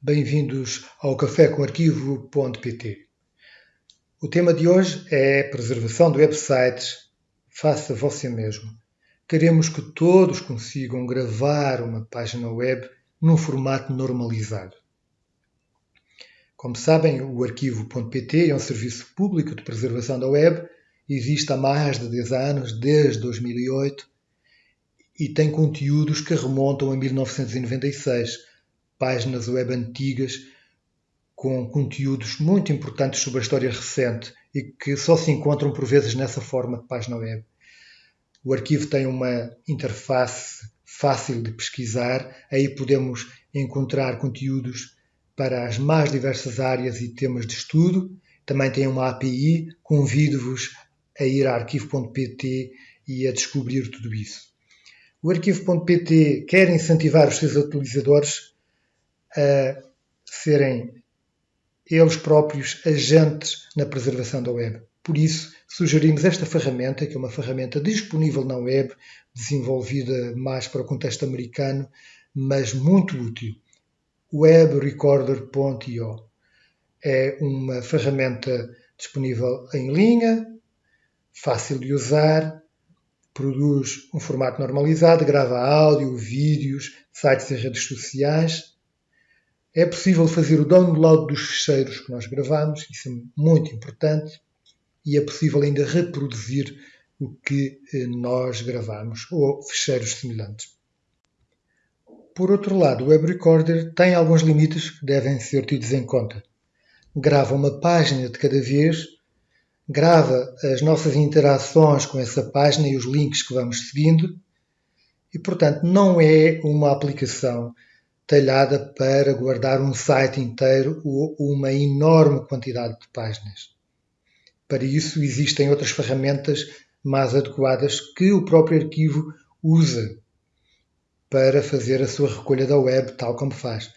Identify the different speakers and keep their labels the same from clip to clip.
Speaker 1: Bem-vindos ao Café com Arquivo.pt. O tema de hoje é preservação de websites. Faça você mesmo. Queremos que todos consigam gravar uma página web num formato normalizado. Como sabem, o Arquivo.pt é um serviço público de preservação da web, existe há mais de 10 anos, desde 2008, e tem conteúdos que remontam a 1996 páginas web antigas com conteúdos muito importantes sobre a história recente e que só se encontram por vezes nessa forma de página web. O arquivo tem uma interface fácil de pesquisar, aí podemos encontrar conteúdos para as mais diversas áreas e temas de estudo. Também tem uma API, convido-vos a ir a arquivo.pt e a descobrir tudo isso. O arquivo.pt quer incentivar os seus utilizadores a serem eles próprios agentes na preservação da web. Por isso, sugerimos esta ferramenta, que é uma ferramenta disponível na web, desenvolvida mais para o contexto americano, mas muito útil. webrecorder.io é uma ferramenta disponível em linha, fácil de usar, produz um formato normalizado, grava áudio, vídeos, sites e redes sociais é possível fazer o download dos ficheiros que nós gravamos, isso é muito importante, e é possível ainda reproduzir o que eh, nós gravamos ou ficheiros semelhantes. Por outro lado, o Web Recorder tem alguns limites que devem ser tidos em conta. Grava uma página de cada vez, grava as nossas interações com essa página e os links que vamos seguindo, e portanto não é uma aplicação talhada para guardar um site inteiro ou uma enorme quantidade de páginas. Para isso existem outras ferramentas mais adequadas que o próprio arquivo usa para fazer a sua recolha da web, tal como faz.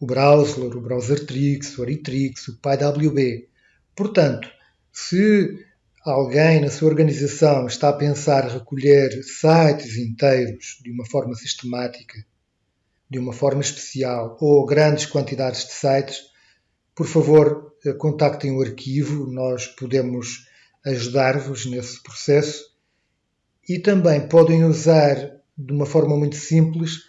Speaker 1: O Browser, o Browsertrix, o Aritrix, o PyWB. Portanto, se alguém na sua organização está a pensar recolher sites inteiros de uma forma sistemática de uma forma especial ou grandes quantidades de sites, por favor, eh, contactem o arquivo, nós podemos ajudar-vos nesse processo e também podem usar de uma forma muito simples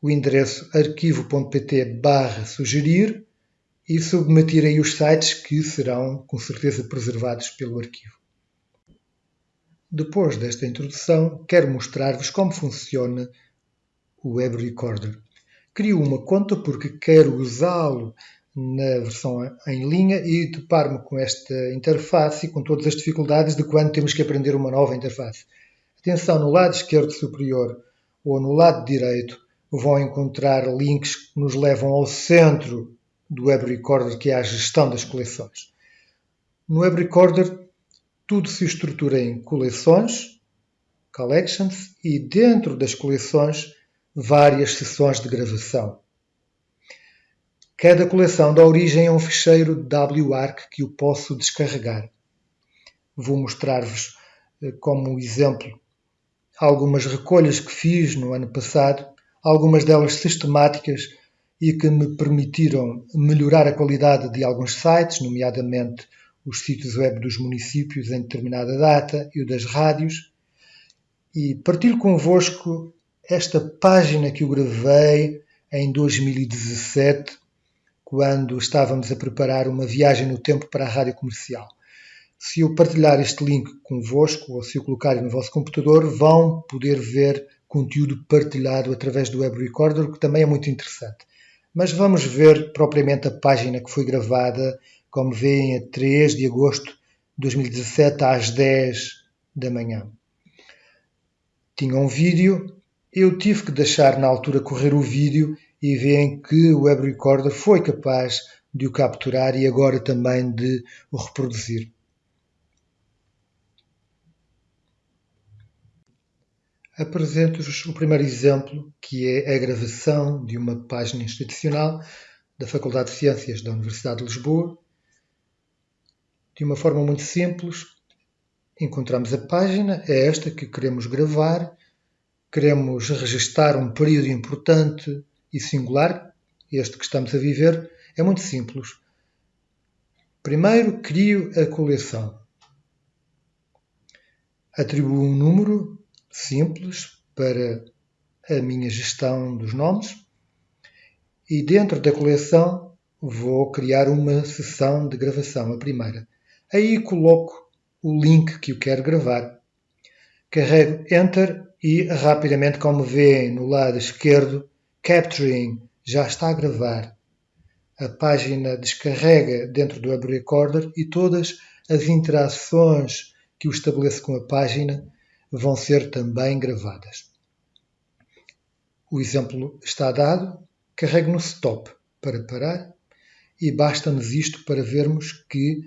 Speaker 1: o endereço arquivo.pt sugerir e submeter aí os sites que serão com certeza preservados pelo arquivo. Depois desta introdução, quero mostrar-vos como funciona o Web Recorder. Crio uma conta porque quero usá-lo na versão em linha e deparo-me com esta interface e com todas as dificuldades de quando temos que aprender uma nova interface. Atenção, no lado esquerdo superior ou no lado direito vão encontrar links que nos levam ao centro do Web Recorder, que é a gestão das coleções. No Web Recorder, tudo se estrutura em coleções, collections, e dentro das coleções várias sessões de gravação. Cada coleção dá origem a um ficheiro WARC que eu posso descarregar. Vou mostrar-vos eh, como exemplo algumas recolhas que fiz no ano passado, algumas delas sistemáticas e que me permitiram melhorar a qualidade de alguns sites, nomeadamente os sítios web dos municípios em determinada data e o das rádios. E partilho convosco esta página que eu gravei em 2017, quando estávamos a preparar uma viagem no tempo para a rádio comercial. Se eu partilhar este link convosco ou se eu colocar no vosso computador, vão poder ver conteúdo partilhado através do Web Recorder, que também é muito interessante. Mas vamos ver propriamente a página que foi gravada, como veem, a 3 de agosto de 2017, às 10 da manhã. Tinha um vídeo eu tive que deixar na altura correr o vídeo e veem que o Web Recorder foi capaz de o capturar e agora também de o reproduzir. Apresento-vos o primeiro exemplo, que é a gravação de uma página institucional da Faculdade de Ciências da Universidade de Lisboa. De uma forma muito simples, encontramos a página, é esta que queremos gravar queremos registar um período importante e singular, este que estamos a viver, é muito simples. Primeiro, crio a coleção. Atribuo um número simples para a minha gestão dos nomes e dentro da coleção vou criar uma sessão de gravação, a primeira. Aí coloco o link que eu quero gravar. Carrego Enter e rapidamente, como vêem no lado esquerdo, Capturing já está a gravar. A página descarrega dentro do Web Recorder e todas as interações que eu estabeleço com a página vão ser também gravadas. O exemplo está dado, carrego no stop para parar e basta-nos isto para vermos que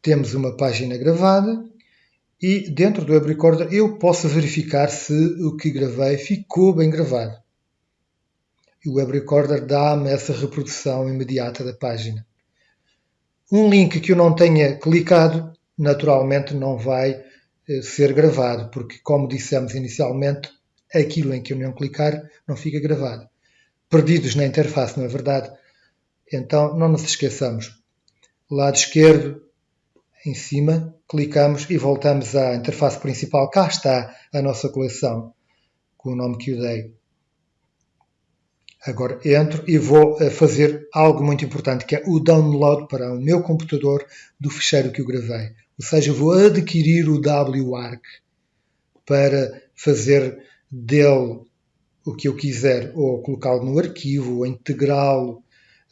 Speaker 1: temos uma página gravada e dentro do Web Recorder eu posso verificar se o que gravei ficou bem gravado. E o Web Recorder dá-me essa reprodução imediata da página. Um link que eu não tenha clicado, naturalmente não vai eh, ser gravado, porque, como dissemos inicialmente, aquilo em que eu não clicar não fica gravado. Perdidos na interface, não é verdade? Então, não nos esqueçamos. Lado esquerdo, em cima, clicamos e voltamos à interface principal. Cá está a nossa coleção, com o nome que eu dei. Agora entro e vou eh, fazer algo muito importante, que é o download para o meu computador do ficheiro que eu gravei. Ou seja, vou adquirir o WARC para fazer dele o que eu quiser, ou colocá-lo no arquivo, ou integrá-lo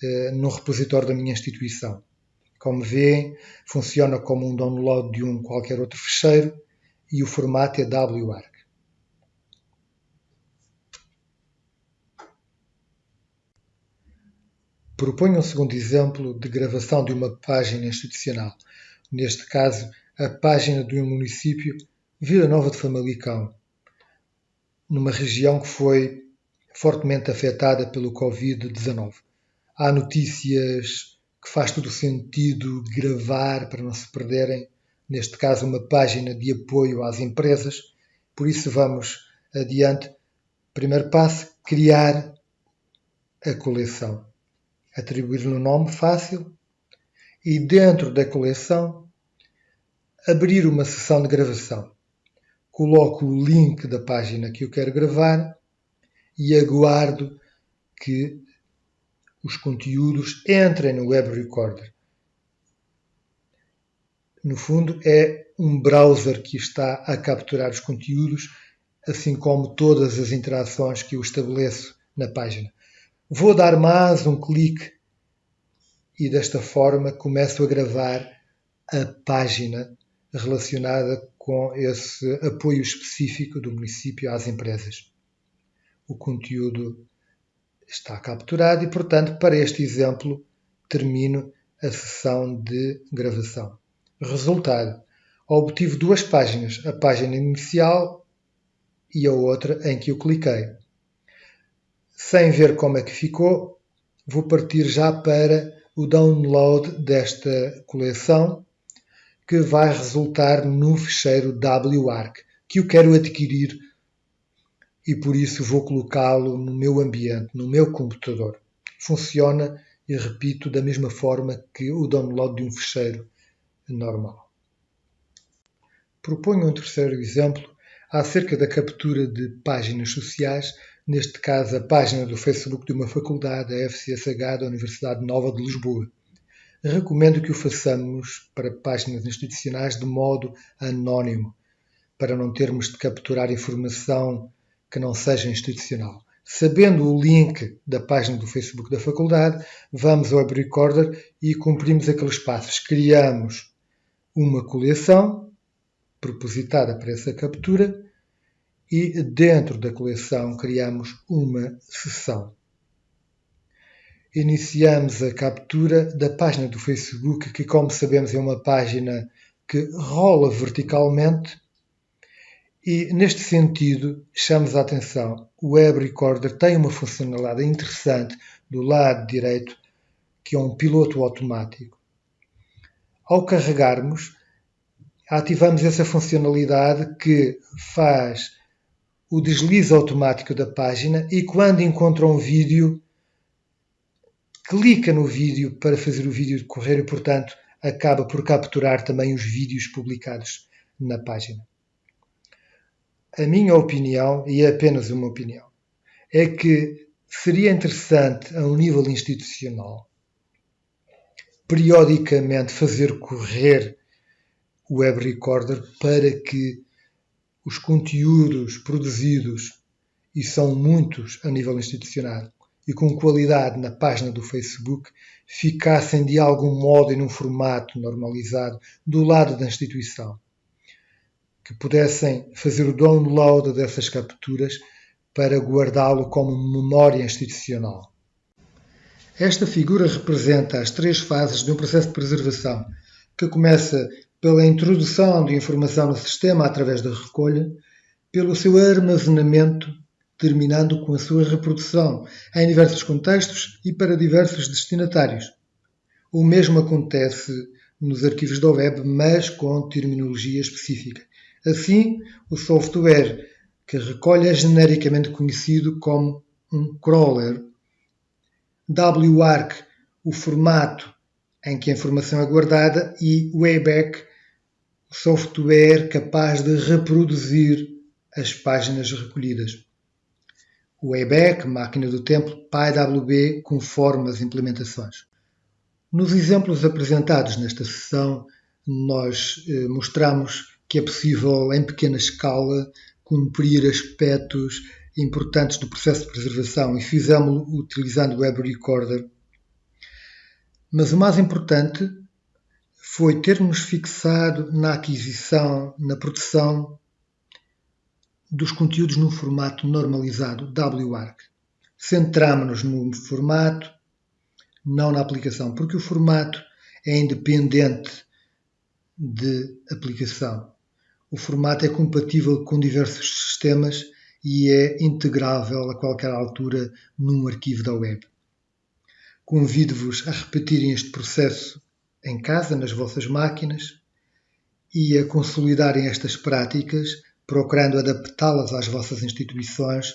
Speaker 1: eh, no repositório da minha instituição. Como vêem, funciona como um download de um qualquer outro fecheiro e o formato é WARC. Proponho um segundo exemplo de gravação de uma página institucional, neste caso, a página de um município, Vila Nova de Famalicão, numa região que foi fortemente afetada pelo Covid-19. Há notícias que faz todo o sentido gravar para não se perderem, neste caso, uma página de apoio às empresas. Por isso, vamos adiante. Primeiro passo: criar a coleção. Atribuir-lhe um nome fácil e, dentro da coleção, abrir uma sessão de gravação. Coloco o link da página que eu quero gravar e aguardo que os conteúdos entrem no Web Recorder. No fundo, é um browser que está a capturar os conteúdos, assim como todas as interações que eu estabeleço na página. Vou dar mais um clique e desta forma começo a gravar a página relacionada com esse apoio específico do município às empresas. O conteúdo está capturado e, portanto, para este exemplo, termino a sessão de gravação. Resultado: obtive duas páginas, a página inicial e a outra em que eu cliquei. Sem ver como é que ficou, vou partir já para o download desta coleção, que vai resultar no ficheiro WARC, que eu quero adquirir e por isso vou colocá-lo no meu ambiente, no meu computador. Funciona, e repito, da mesma forma que o download de um fecheiro normal. Proponho um terceiro exemplo acerca da captura de páginas sociais, neste caso a página do Facebook de uma faculdade, a FCSH da Universidade Nova de Lisboa. Recomendo que o façamos para páginas institucionais de modo anónimo, para não termos de capturar informação que não seja institucional. Sabendo o link da página do Facebook da faculdade, vamos ao Web Recorder e cumprimos aqueles passos. Criamos uma coleção propositada para essa captura e dentro da coleção criamos uma sessão. Iniciamos a captura da página do Facebook, que, como sabemos, é uma página que rola verticalmente e, neste sentido, chamamos a atenção, o Web Recorder tem uma funcionalidade interessante do lado direito, que é um piloto automático. Ao carregarmos, ativamos essa funcionalidade que faz o deslize automático da página e quando encontra um vídeo, clica no vídeo para fazer o vídeo decorrer e, portanto, acaba por capturar também os vídeos publicados na página. A minha opinião, e é apenas uma opinião, é que seria interessante, a um nível institucional, periodicamente fazer correr o web recorder para que os conteúdos produzidos, e são muitos a nível institucional, e com qualidade na página do Facebook, ficassem de algum modo em um formato normalizado do lado da instituição. Que pudessem fazer o download dessas capturas para guardá-lo como memória institucional. Esta figura representa as três fases de um processo de preservação, que começa pela introdução de informação no sistema através da recolha, pelo seu armazenamento, terminando com a sua reprodução em diversos contextos e para diversos destinatários. O mesmo acontece nos arquivos da web, mas com terminologia específica. Assim, o software que recolhe é genericamente conhecido como um crawler. WARC, o formato em que a informação é guardada, e Wayback, o software capaz de reproduzir as páginas recolhidas. O Wayback, máquina do tempo, PyWB, conforme as implementações. Nos exemplos apresentados nesta sessão, nós eh, mostramos que é possível, em pequena escala, cumprir aspectos importantes do processo de preservação e fizemos-lo utilizando o Web Recorder. Mas o mais importante foi termos fixado na aquisição, na produção dos conteúdos num formato normalizado, WARC. Centramos-nos no formato, não na aplicação, porque o formato é independente de aplicação. O formato é compatível com diversos sistemas e é integrável a qualquer altura num arquivo da web. Convido-vos a repetirem este processo em casa, nas vossas máquinas, e a consolidarem estas práticas, procurando adaptá-las às vossas instituições,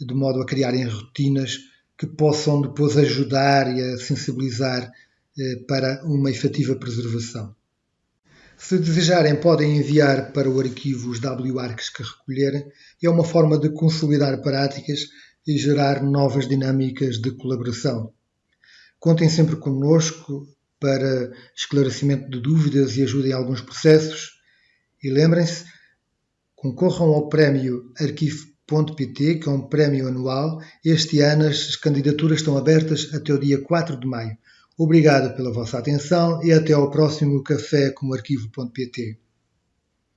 Speaker 1: de modo a criarem rotinas que possam depois ajudar e a sensibilizar eh, para uma efetiva preservação. Se desejarem, podem enviar para o arquivo os WARCs que recolherem. É uma forma de consolidar práticas e gerar novas dinâmicas de colaboração. Contem sempre connosco para esclarecimento de dúvidas e ajuda em alguns processos. E lembrem-se, concorram ao prémio Arquivo.pt, que é um prémio anual. Este ano as candidaturas estão abertas até o dia 4 de maio. Obrigado pela vossa atenção e até ao próximo Café com o Arquivo.pt.